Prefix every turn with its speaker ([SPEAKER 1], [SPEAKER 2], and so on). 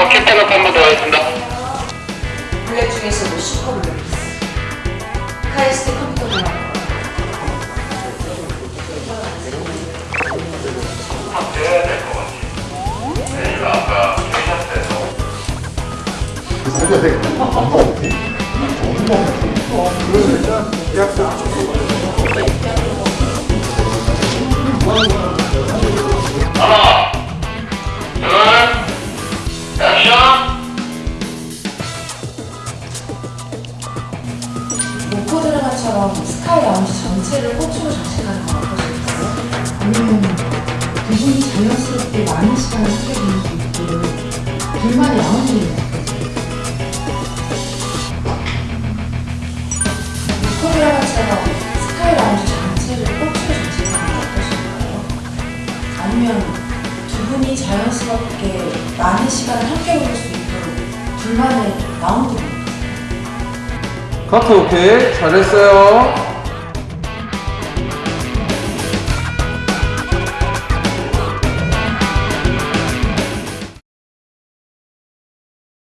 [SPEAKER 1] 제가 캣테너 한번 더
[SPEAKER 2] 하겠습니다. 블랙 중에서도 뭐 슈퍼블랙. 카이스트 하나, 둘.
[SPEAKER 1] 로코 드라마처럼 스카이 라운지 전체를 꽃으로 장식하는 건 어떠실까요?
[SPEAKER 3] 아니면 두 분이 자연스럽게 많은 시간을 함께 보낼 수 있도록 둘만의 라운지를
[SPEAKER 1] 로코 드라마처럼 스카이 라운지 전체를 꽃으로 장식하는 건 어떠실까요? 아니면 두 분이 자연스럽게 많은 시간을 함께 보낼 수 있도록 둘만의 라운지
[SPEAKER 4] 카트 오케이 잘했어요